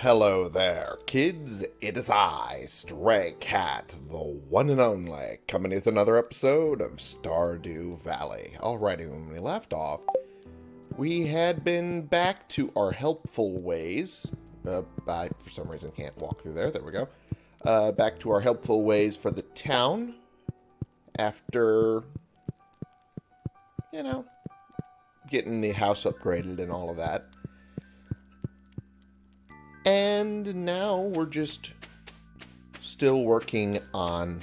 Hello there, kids. It is I, Stray Cat, the one and only, coming with another episode of Stardew Valley. Alrighty, when we left off, we had been back to our helpful ways. Uh, I, for some reason, can't walk through there. There we go. Uh, back to our helpful ways for the town after, you know, getting the house upgraded and all of that. And now we're just still working on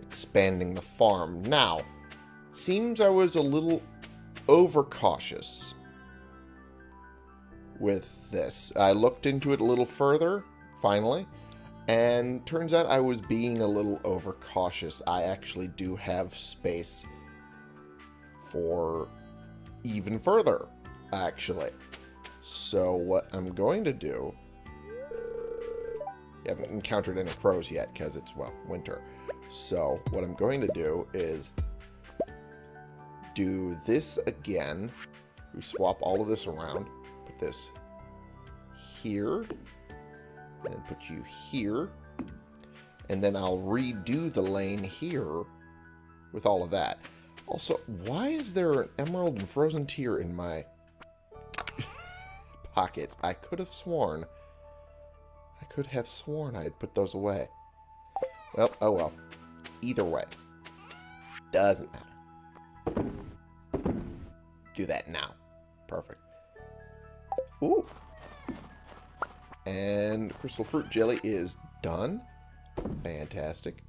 expanding the farm. Now, seems I was a little overcautious with this. I looked into it a little further, finally, and turns out I was being a little overcautious. I actually do have space for even further, actually. So what I'm going to do... Haven't encountered any crows yet because it's, well, winter. So what I'm going to do is do this again. We swap all of this around. Put this here. And put you here. And then I'll redo the lane here with all of that. Also, why is there an emerald and frozen tear in my pockets? I could have sworn. I could have sworn I had put those away. Well, oh well. Either way. Doesn't matter. Do that now. Perfect. Ooh. And crystal fruit jelly is done. Fantastic.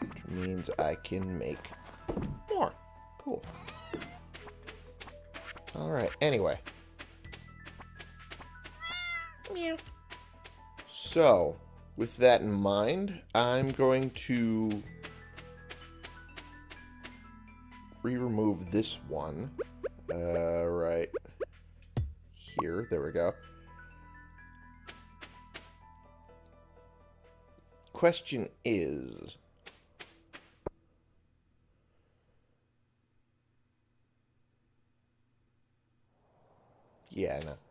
Which means I can make more. Cool. Alright, anyway. Meow. So, with that in mind, I'm going to re-remove this one. Uh, right here. There we go. Question is... Yeah, no. There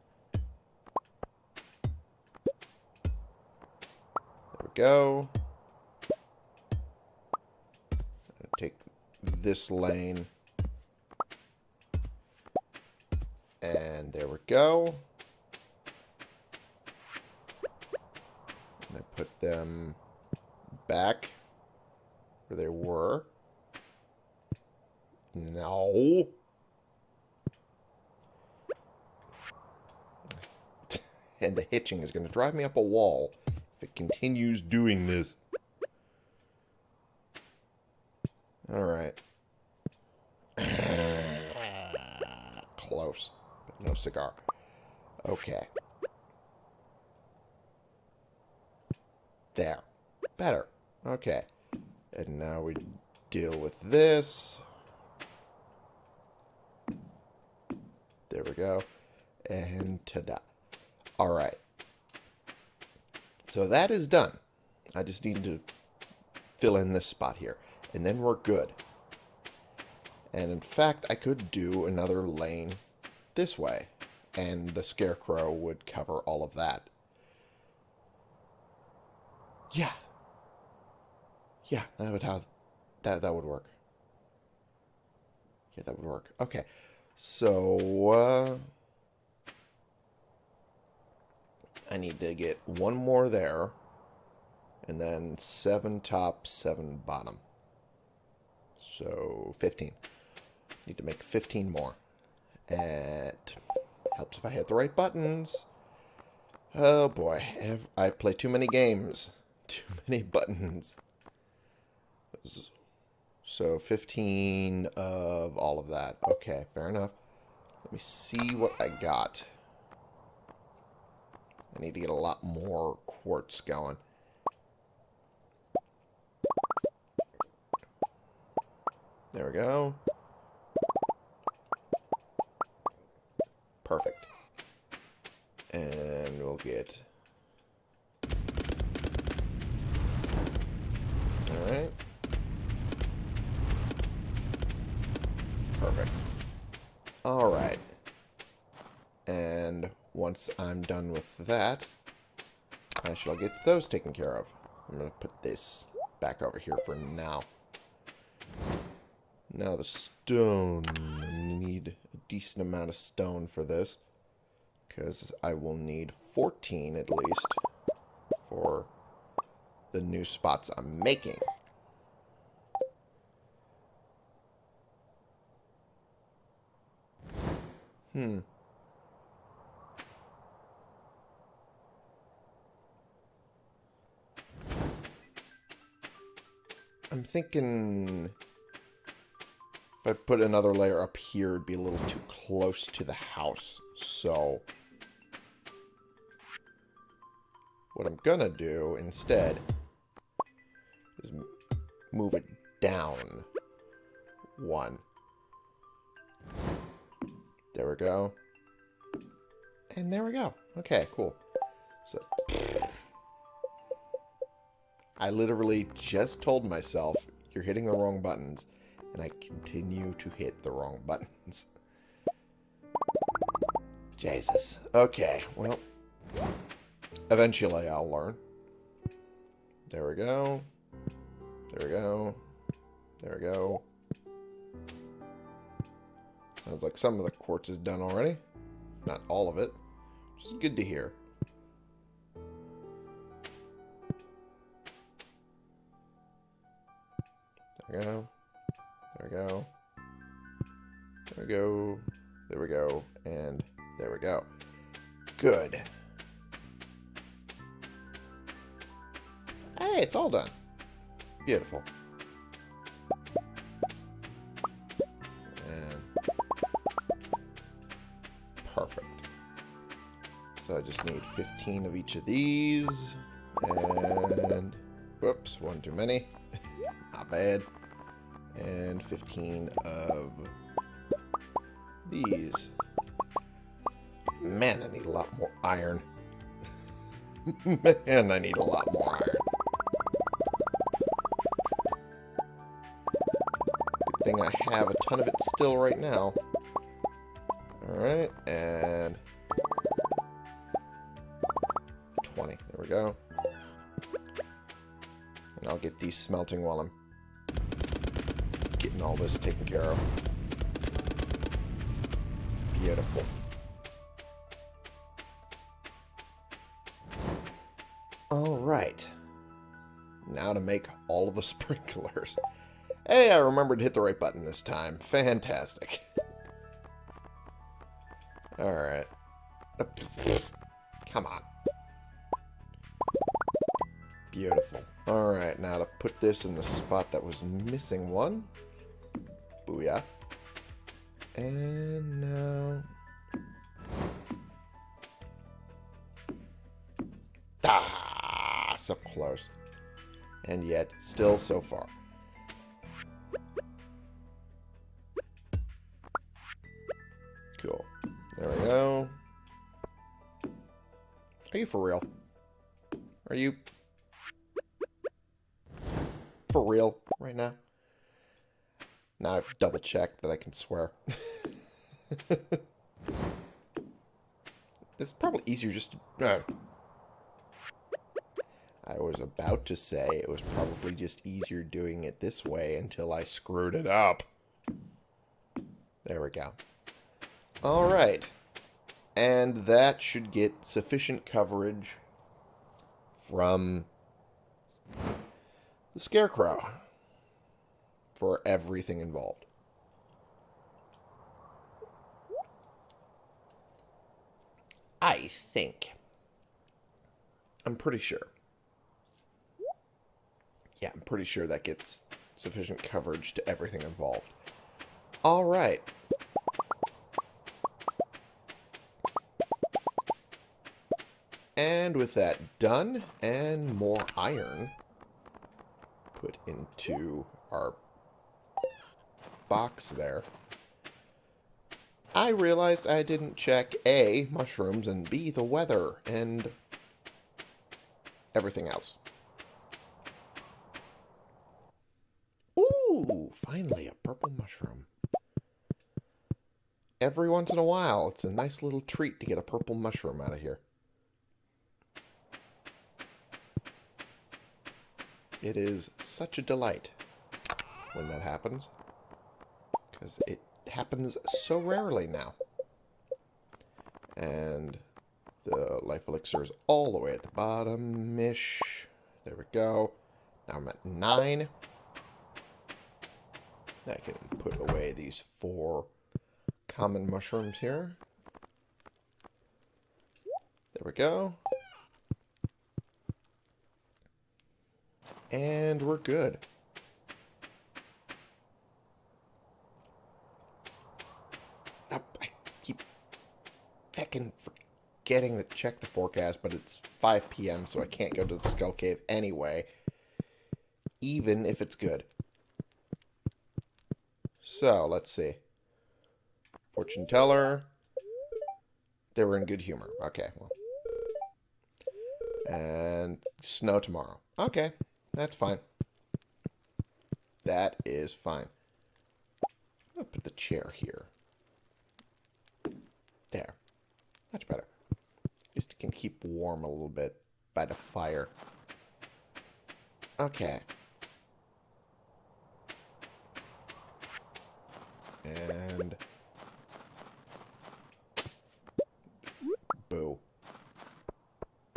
we go. Take this lane. And there we go. And I put them back where they were. No. and the hitching is going to drive me up a wall if it continues doing this. Alright. Close. But no cigar. Okay. There. Better. Okay. And now we deal with this. There we go. And ta-da. Alright. So that is done. I just need to fill in this spot here. And then we're good. And in fact, I could do another lane this way. And the scarecrow would cover all of that. Yeah. Yeah, that would have that that would work. Yeah, that would work. Okay. So uh I need to get one more there. And then seven top, seven bottom. So 15. Need to make 15 more. It helps if I hit the right buttons. Oh boy, I play too many games. Too many buttons. So 15 of all of that. Okay, fair enough. Let me see what I got. I need to get a lot more quartz going. There we go. Perfect. And we'll get... Alright. Perfect. Alright. And once I'm done with that, I shall get those taken care of. I'm going to put this back over here for now. Now the stone. I need a decent amount of stone for this. Because I will need 14 at least for the new spots I'm making. Hmm. I'm thinking if I put another layer up here, it'd be a little too close to the house. So what I'm to do instead is move it down one. There we go. And there we go. Okay, cool. So I literally just told myself, you're hitting the wrong buttons, and I continue to hit the wrong buttons. Jesus. Okay, well, eventually I'll learn. There we go. There we go. There we go. Sounds like some of the quartz is done already. Not all of it. Which is good to hear. There we go. There we go. There we go. There we go. And there we go. Good. Hey, it's all done. Beautiful. And perfect. So I just need 15 of each of these. And whoops, one too many. Not bad and 15 of these. Man, I need a lot more iron. Man, I need a lot more iron. Good thing I have a ton of it still right now. Alright, and 20. There we go. And I'll get these smelting while I'm getting all this taken care of. Beautiful. Alright. Now to make all of the sprinklers. Hey, I remembered to hit the right button this time. Fantastic. Alright. Come on. Beautiful. Alright, now to put this in the spot that was missing one. Booyah. And now... Ah, so close. And yet, still so far. Cool. There we go. Are you for real? Are you for real right now? Now I've double checked that I can swear. it's probably easier just to... Uh. I was about to say it was probably just easier doing it this way until I screwed it up. There we go. Alright. And that should get sufficient coverage from the Scarecrow for everything involved. I think. I'm pretty sure. Yeah, I'm pretty sure that gets sufficient coverage to everything involved. All right. And with that done, and more iron put into our box there, I realized I didn't check A, mushrooms, and B, the weather, and everything else. Ooh, finally, a purple mushroom. Every once in a while, it's a nice little treat to get a purple mushroom out of here. It is such a delight when that happens. Because it happens so rarely now. And the life elixir is all the way at the bottom-ish. There we go. Now I'm at 9. I can put away these four common mushrooms here. There we go. And we're good. Oh, I keep fucking forgetting to check the forecast, but it's 5 p.m., so I can't go to the Skull Cave anyway, even if it's good. So, let's see. Fortune teller. They were in good humor. Okay, well. And snow tomorrow. Okay, that's fine. That is fine. I'll put the chair here. There. Much better. At least it can keep warm a little bit by the fire. Okay. And... Boo.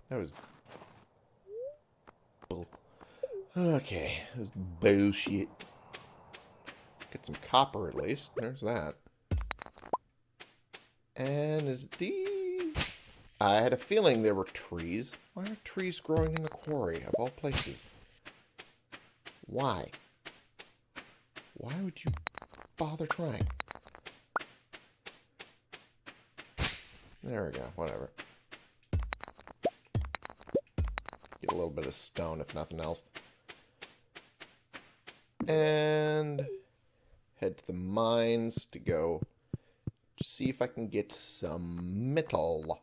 That was... Bull. Okay, that was bullshit. Get some copper at least. There's that. And is these... I had a feeling there were trees. Why are trees growing in the quarry, of all places? Why? Why would you bother trying? There we go, whatever. Get a little bit of stone, if nothing else. And head to the mines to go see if I can get some metal.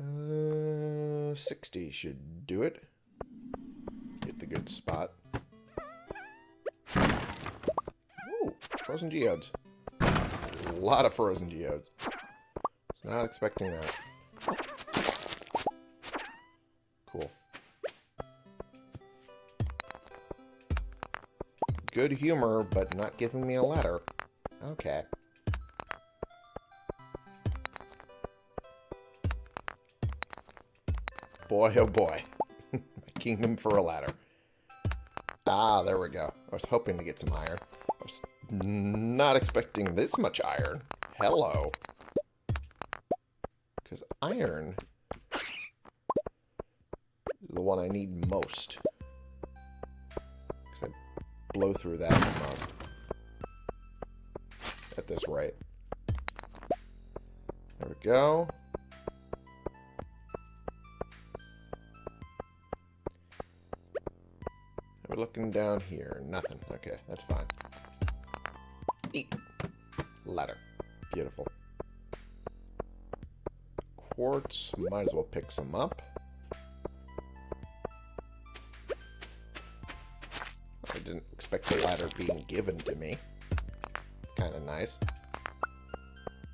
Uh, 60 should do it. Get the good spot. Ooh, frozen geodes. A lot of frozen geodes. Was not expecting that. Cool. Good humor, but not giving me a letter. Okay. Boy, oh boy. My kingdom for a ladder. Ah, there we go. I was hoping to get some iron. I was not expecting this much iron. Hello. Because iron is the one I need most. Because I blow through that. At this rate. There we go. Looking down here. Nothing. Okay, that's fine. Ladder. Beautiful. Quartz. Might as well pick some up. I didn't expect the ladder being given to me. It's kind of nice.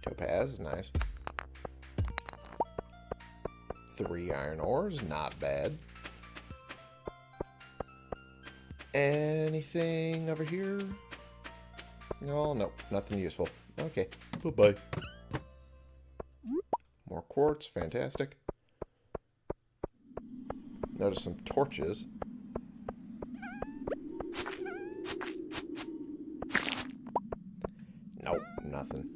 Topaz nice. Three iron ores. Not bad. Anything over here? No, no, nothing useful. Okay, bye-bye. More quartz, fantastic. Notice some torches. Nope, nothing.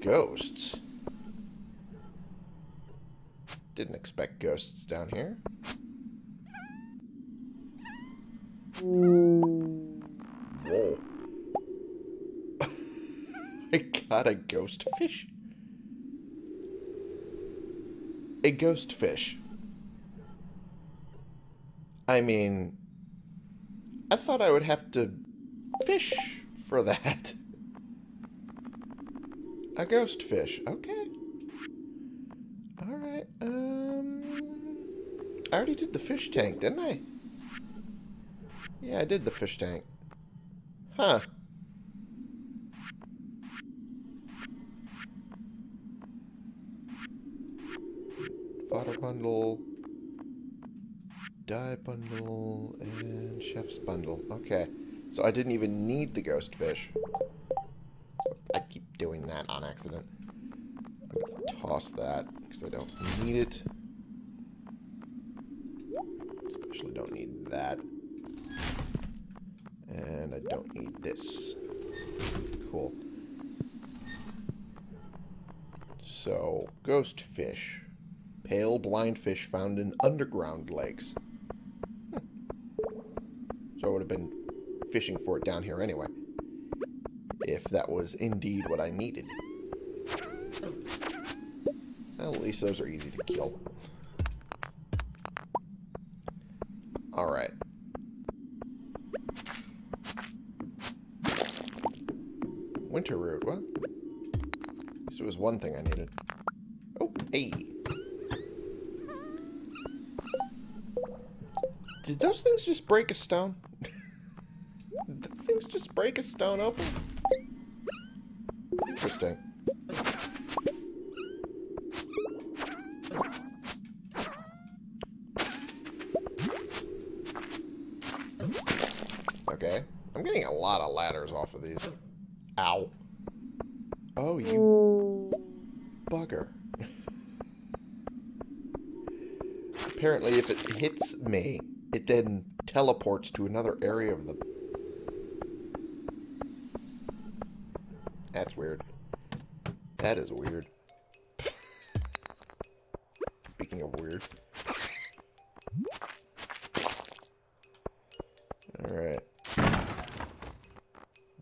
Ghosts. Didn't expect ghosts down here. I got a ghost fish. A ghost fish. I mean, I thought I would have to fish for that. A ghost fish. Okay. Alright, um... I already did the fish tank, didn't I? Yeah, I did the fish tank. Huh. Fodder bundle. dye bundle and chef's bundle. Okay. So I didn't even need the ghost fish. I keep doing that on accident. I'm going to toss that because I don't need it. Especially don't need that. And I don't need this. Cool. So, ghost fish. Pale blind fish found in underground lakes. Hmm. So I would have been fishing for it down here anyway. If that was indeed what I needed. Well, at least those are easy to kill. Alright. One thing I needed. Oh, hey. Did those things just break a stone? Those things just break a stone open? Interesting. Okay. I'm getting a lot of ladders off of these. Ow. Oh, you bugger. Apparently, if it hits me, it then teleports to another area of the... That's weird. That is weird. Speaking of weird. Alright.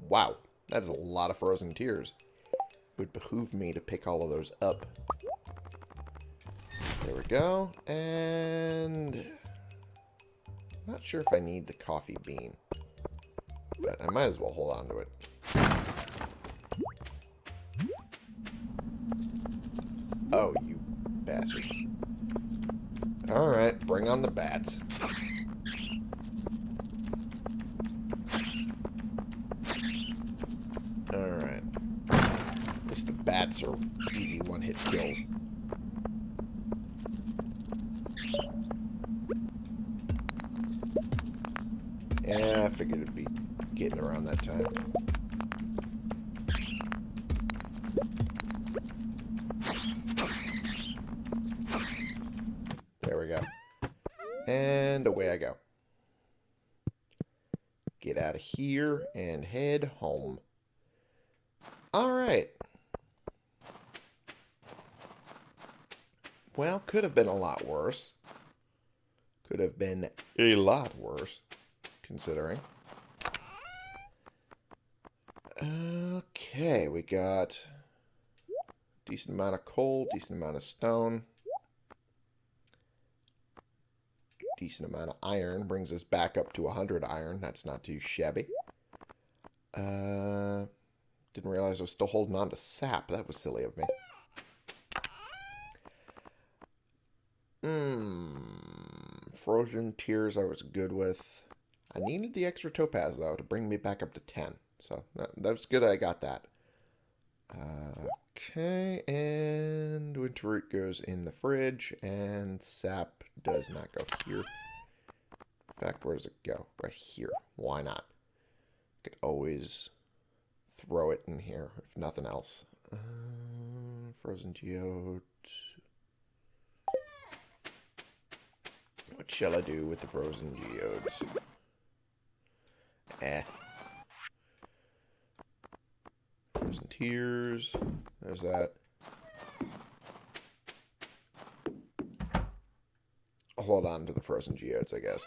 Wow. That is a lot of frozen tears. It would behoove me to pick all of those up. Go. And... I'm not sure if I need the coffee bean. But I might as well hold on to it. Oh, you bastard. Alright, bring on the bats. Alright. At least the bats are easy one-hit kills. And head home. Alright. Well, could have been a lot worse. Could have been a lot worse, considering. Okay, we got decent amount of coal, decent amount of stone. Decent amount of iron. Brings us back up to 100 iron. That's not too shabby. Uh, didn't realize I was still holding on to sap. That was silly of me. Mmm. Frozen Tears I was good with. I needed the extra topaz, though, to bring me back up to 10. So, that, that's good I got that. Okay, and winter root goes in the fridge, and sap does not go here. In fact, where does it go? Right here. Why not? Could always throw it in here, if nothing else. Uh, frozen geode. What shall I do with the frozen geodes? Eh. Frozen tears. There's that. I'll hold on to the frozen geodes, I guess.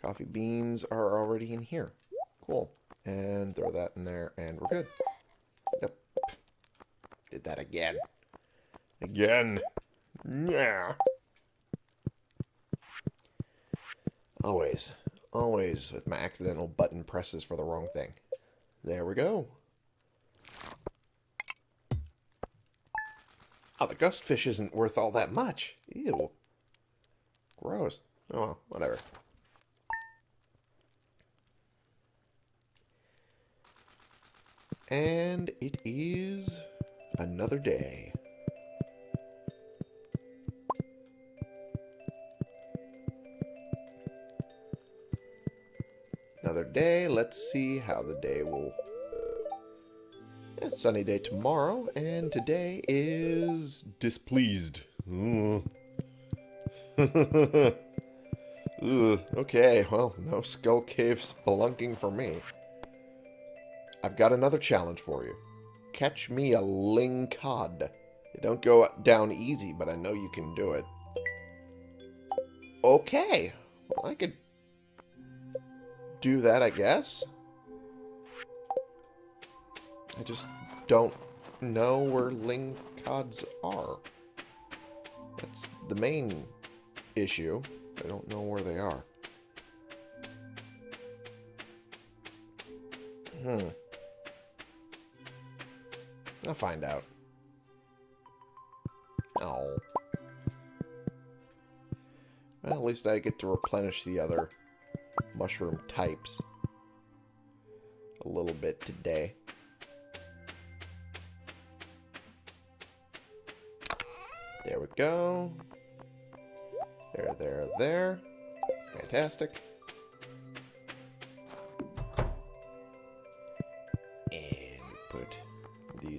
Coffee beans are already in here. Cool. And throw that in there, and we're good. Yep. Did that again. Again. Yeah. Always. Always with my accidental button presses for the wrong thing. There we go. Oh, the ghost fish isn't worth all that much. Ew. Gross. Oh well, whatever. And it is another day. another day. Let's see how the day will... Yeah, sunny day tomorrow, and today is displeased. Ugh. Ugh, okay, well, no Skull Cave spelunking for me. I've got another challenge for you. Catch me a ling cod. They don't go down easy, but I know you can do it. Okay. Well, I could do that, I guess. I just don't know where ling cods are. That's the main issue. I don't know where they are. Hmm. I'll find out. Oh. Well, at least I get to replenish the other mushroom types a little bit today. There we go. There, there, there. Fantastic.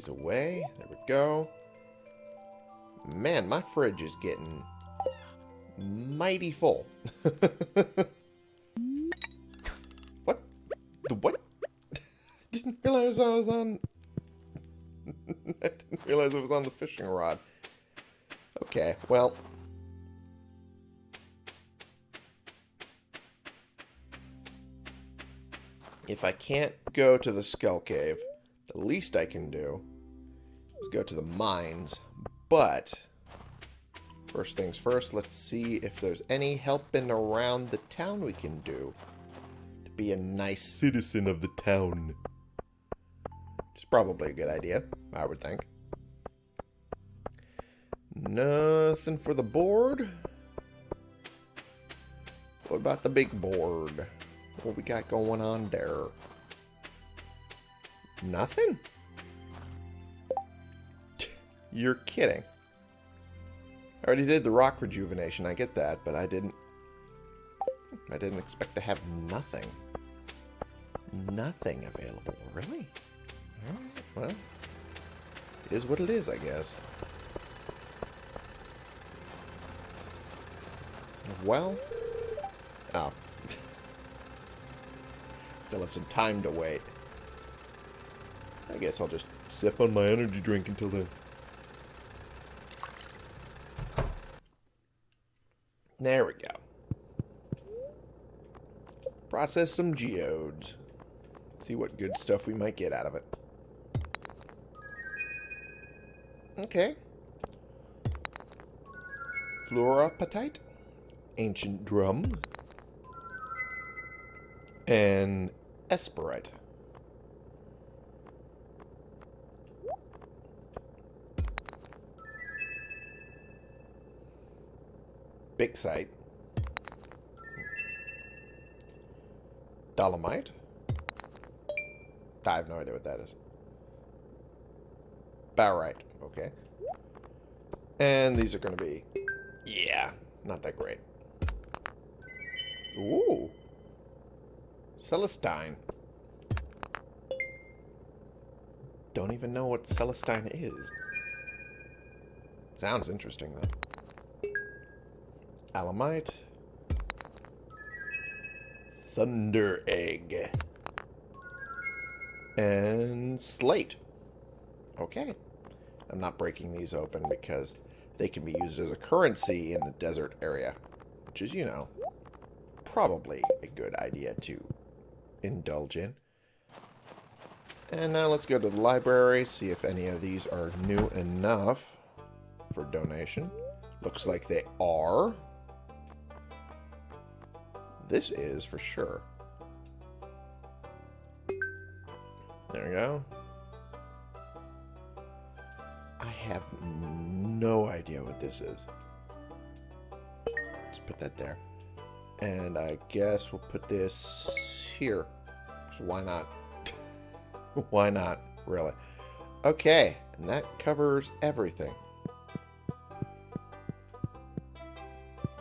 Away. There we go. Man, my fridge is getting mighty full. what? The what? didn't realize I was on... I didn't realize I was on the fishing rod. Okay, well... If I can't go to the Skull Cave, the least I can do go to the mines. But, first things first, let's see if there's any helping around the town we can do to be a nice citizen of the town. Is probably a good idea, I would think. Nothing for the board. What about the big board? What we got going on there? Nothing? You're kidding. I already did the rock rejuvenation, I get that, but I didn't... I didn't expect to have nothing. Nothing available, really? Well... Is what it is, I guess. Well... Oh. Still have some time to wait. I guess I'll just sip on my energy drink until then. There we go. Process some geodes. See what good stuff we might get out of it. Okay. Fluorapatite. Ancient drum. And Esperite. Bixite. Dolomite. I have no idea what that is. Barite. Okay. And these are going to be... Yeah, not that great. Ooh. Celestine. Don't even know what Celestine is. Sounds interesting, though. Alamite. Thunder Egg. And Slate. Okay. I'm not breaking these open because they can be used as a currency in the desert area. Which is, you know, probably a good idea to indulge in. And now let's go to the library, see if any of these are new enough for donation. Looks like they are. This is for sure. There we go. I have no idea what this is. Let's put that there. And I guess we'll put this here. So why not? why not, really? Okay, and that covers everything.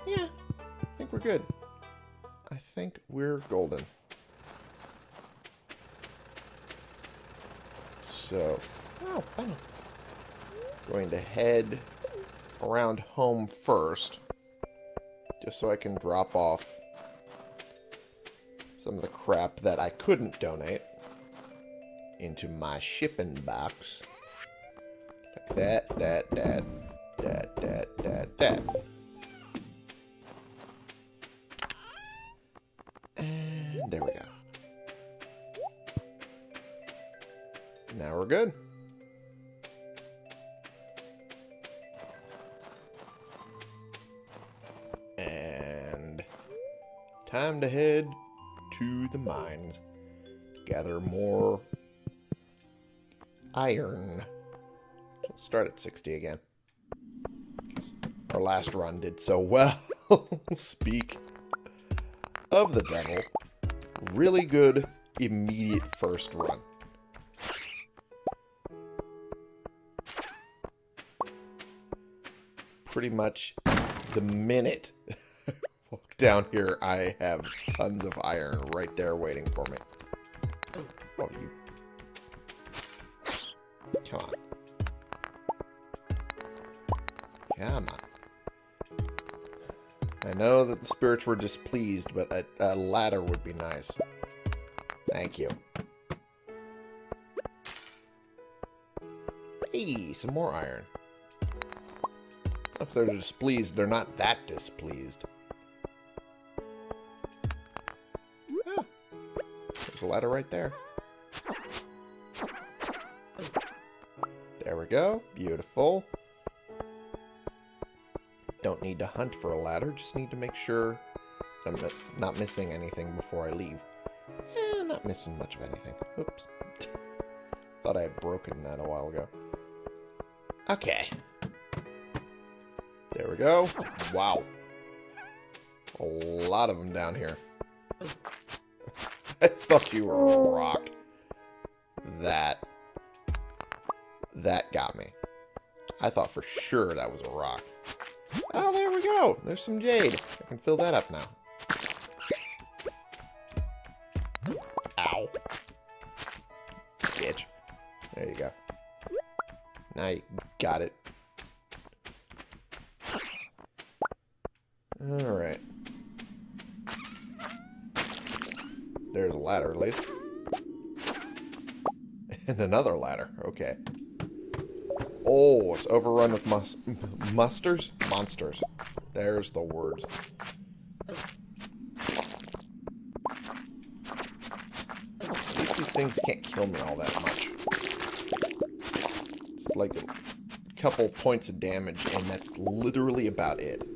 Yeah, I think we're good think we're golden. So, oh. Going to head around home first, just so I can drop off some of the crap that I couldn't donate into my shipping box. Like that, that, that, that, that, that, that. There we go. Now we're good. And time to head to the mines. Gather more iron. So start at 60 again. Our last run did so well. Speak of the devil. Really good immediate first run. Pretty much the minute down here, I have tons of iron right there waiting for me. Know that the spirits were displeased, but a, a ladder would be nice. Thank you. Hey, some more iron. If they're displeased, they're not that displeased. There's a ladder right there. There we go. Beautiful. Don't need to hunt for a ladder, just need to make sure I'm not missing anything before I leave. Eh, not missing much of anything. Oops. Thought I had broken that a while ago. Okay. There we go. Wow. A lot of them down here. I thought you were a rock. That. That got me. I thought for sure that was a rock. Oh, there we go. There's some jade. I can fill that up now. Ow. Bitch. There you go. Now you got it. Alright. There's a ladder, at least. And another ladder. Okay. Oh, it's overrun with mus musters? Monsters. There's the words. At least these things can't kill me all that much. It's like a couple points of damage, and that's literally about it.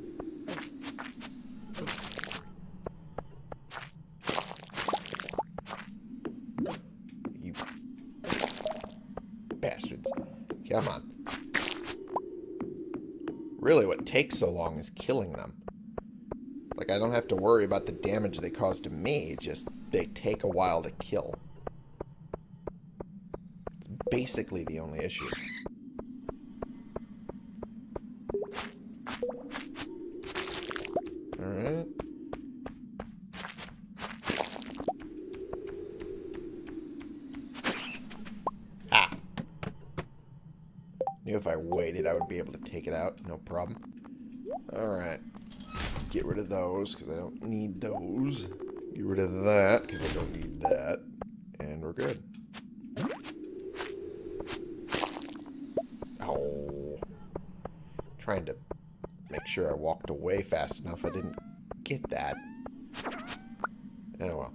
Really, what takes so long is killing them. Like, I don't have to worry about the damage they cause to me, just they take a while to kill. It's basically the only issue. I would be able to take it out, no problem. Alright. Get rid of those, because I don't need those. Get rid of that, because I don't need that. And we're good. Oh. Trying to make sure I walked away fast enough. I didn't get that. Oh well.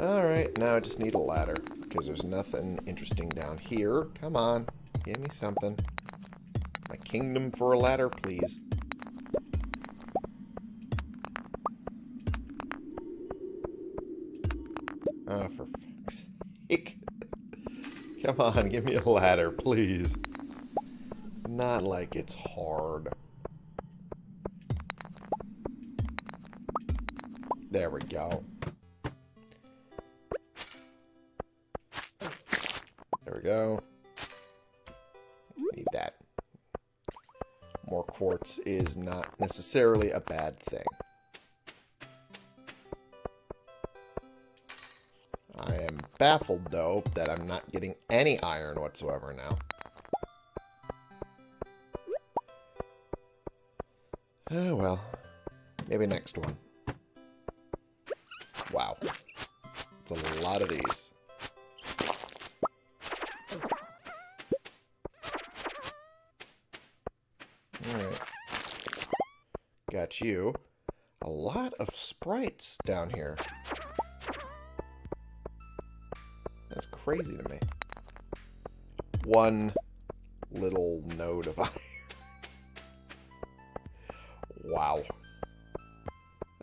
Alright, now I just need a ladder. Because there's nothing interesting down here. Come on. Give me something. My kingdom for a ladder, please. Oh, for fuck's sake. Come on, give me a ladder, please. It's not like it's hard. There we go. go. Need that. More quartz is not necessarily a bad thing. I am baffled, though, that I'm not getting any iron whatsoever now. Oh, well. Maybe next one. Wow. It's a lot of these. You. A lot of sprites down here. That's crazy to me. One little node of iron. wow.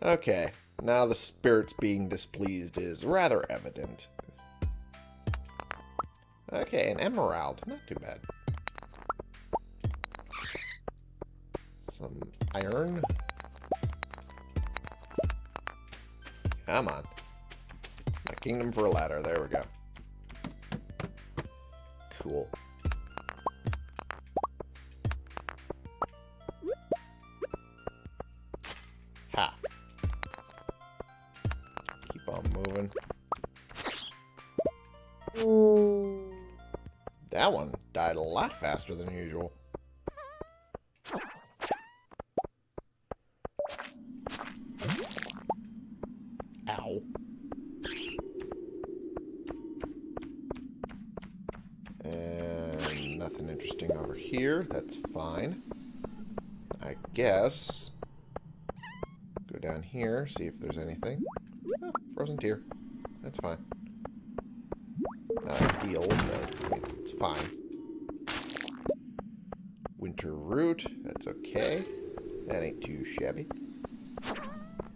Okay, now the spirits being displeased is rather evident. Okay, an emerald. Not too bad. Some iron. Come on. My kingdom for a ladder. There we go. Cool. Ha. Keep on moving. That one died a lot faster than usual. Ow. And nothing interesting over here. That's fine. I guess. Go down here, see if there's anything. Oh, frozen tear. That's fine. Not ideal, but it's fine. Winter root. That's okay. That ain't too shabby.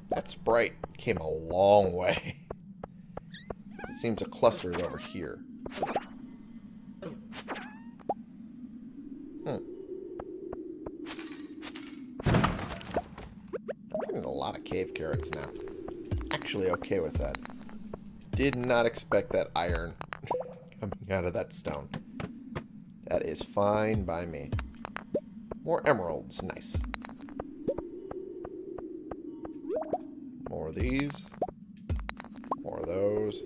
That sprite came a long way. it seems a cluster is over here. Hmm. I'm getting a lot of cave carrots now. Actually okay with that. Did not expect that iron coming out of that stone. That is fine by me. More emeralds. Nice. More of these. More of those.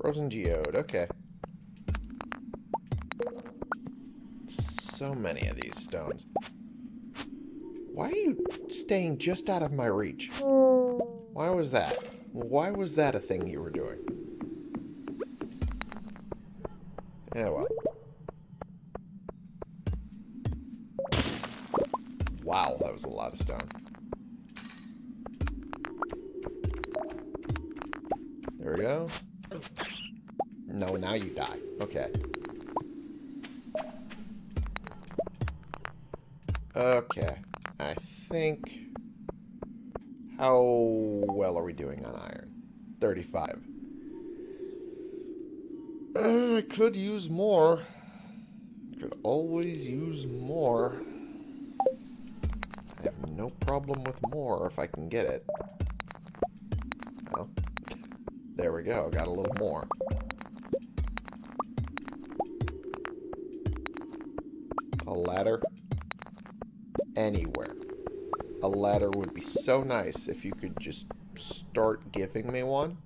Frozen geode. Okay. So many of these stones. Why are you staying just out of my reach? Why was that? Why was that a thing you were doing? Yeah, well. 35. Uh, I could use more. Could always use more. I have no problem with more if I can get it. Oh. There we go. Got a little more. A ladder. Anywhere. A ladder would be so nice if you could just start giving me one.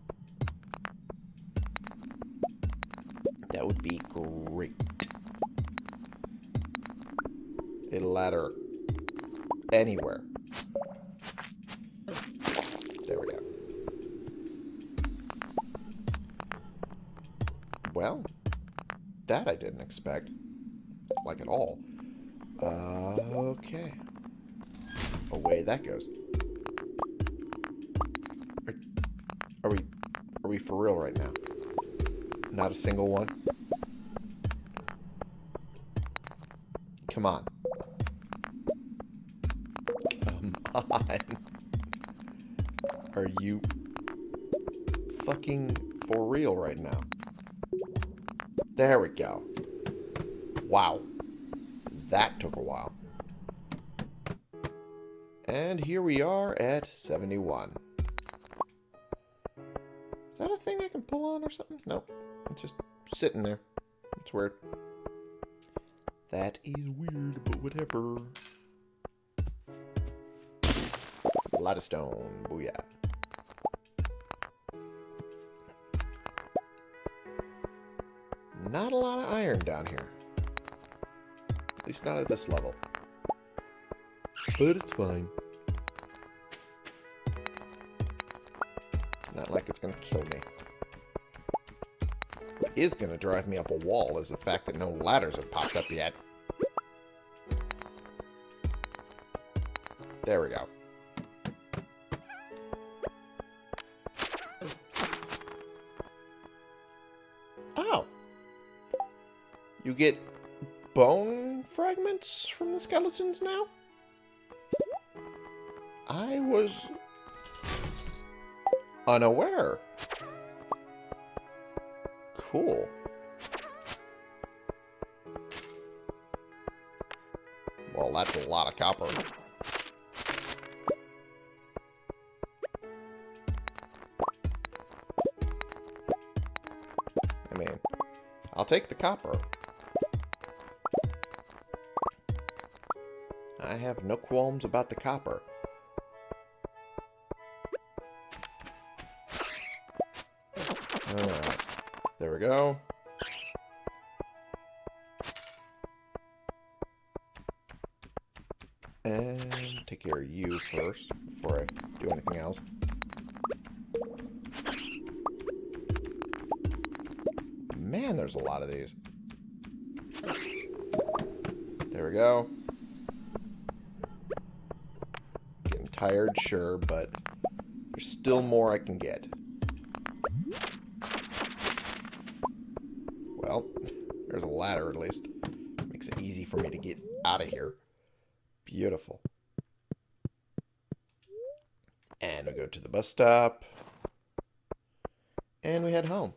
Expect. Like at all. Uh, okay. Away that goes. Are, are we are we for real right now? Not a single one? we are at 71. Is that a thing I can pull on or something? Nope. It's just sitting there. It's weird. That is weird, but whatever. A lot of stone. Booyah. Not a lot of iron down here. At least not at this level. But it's fine. Going to kill me. What is going to drive me up a wall is the fact that no ladders have popped up yet. There we go. Oh. You get bone fragments from the skeletons now? I was unaware. Cool. Well, that's a lot of copper. I mean, I'll take the copper. I have no qualms about the copper. Still more I can get. Well, there's a ladder at least. Makes it easy for me to get out of here. Beautiful. And we go to the bus stop. And we head home.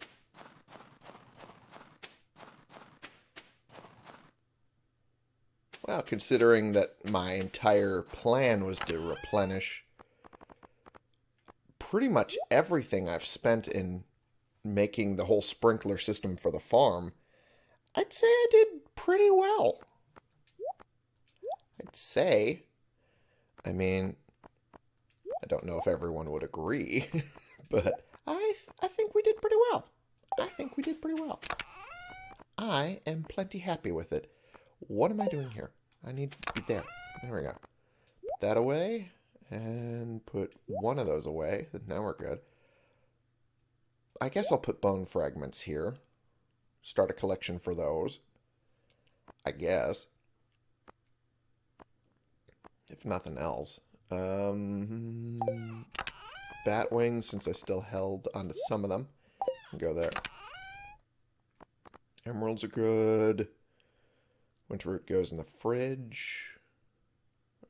Well, considering that my entire plan was to replenish pretty much everything I've spent in making the whole sprinkler system for the farm, I'd say I did pretty well. I'd say. I mean, I don't know if everyone would agree, but I th I think we did pretty well. I think we did pretty well. I am plenty happy with it. What am I doing here? I need to be there. There we go. That away and put one of those away. Now we're good. I guess I'll put bone fragments here. Start a collection for those. I guess. If nothing else. Um, bat wings, since I still held onto some of them. Go there. Emeralds are good. Winter root goes in the fridge.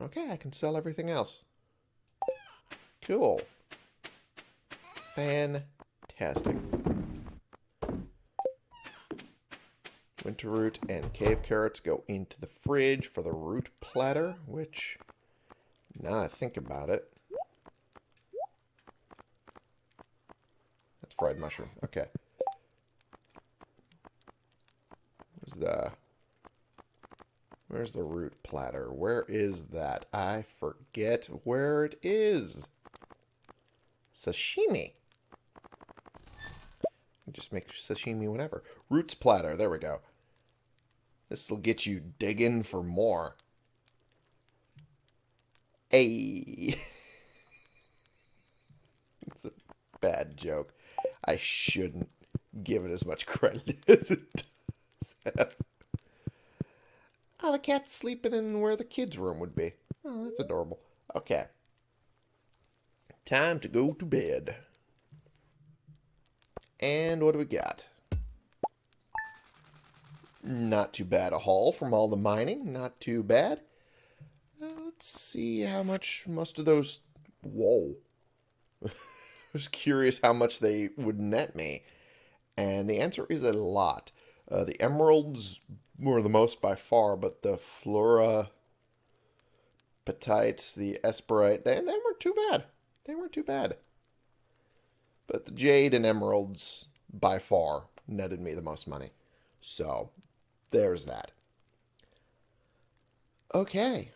Okay, I can sell everything else. Cool. Fantastic. Winter root and cave carrots go into the fridge for the root platter, which, now I think about it, that's fried mushroom. Okay. Where's the, where's the root platter? Where is that? I forget where it is. Sashimi. Just make sashimi whatever. Roots platter. There we go. This will get you digging for more. Hey. it's a bad joke. I shouldn't give it as much credit as it does have. Oh, the cat's sleeping in where the kids' room would be. Oh, that's adorable. Okay. Time to go to bed. And what do we got? Not too bad a haul from all the mining. Not too bad. Uh, let's see how much most of those... Whoa. I was curious how much they would net me. And the answer is a lot. Uh, the emeralds were the most by far, but the flora petites, the esperite, they, they weren't too bad. They weren't too bad. But the jade and emeralds, by far, netted me the most money. So, there's that. Okay.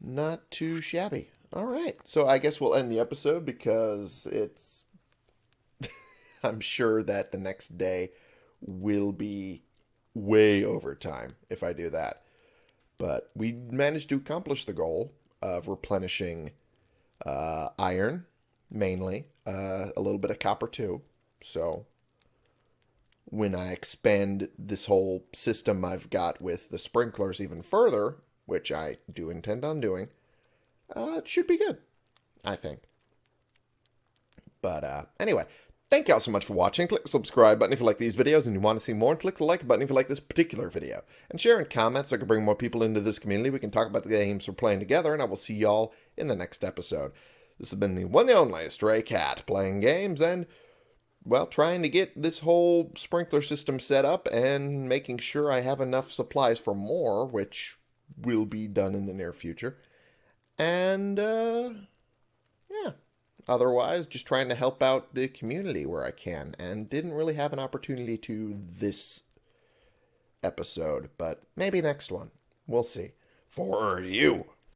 Not too shabby. All right. So I guess we'll end the episode because it's... I'm sure that the next day will be way over time if I do that. But we managed to accomplish the goal of replenishing uh, iron, mainly, uh, a little bit of copper too. So when I expand this whole system I've got with the sprinklers even further, which I do intend on doing, uh, it should be good, I think. But uh, anyway, thank you all so much for watching. Click the subscribe button if you like these videos and you want to see more. And click the like button if you like this particular video. And share in comments so I can bring more people into this community. We can talk about the games we're playing together. And I will see y'all in the next episode. This has been the one and only Stray Cat playing games and, well, trying to get this whole sprinkler system set up and making sure I have enough supplies for more, which will be done in the near future. And, uh, yeah otherwise just trying to help out the community where I can and didn't really have an opportunity to this episode, but maybe next one. We'll see. For you.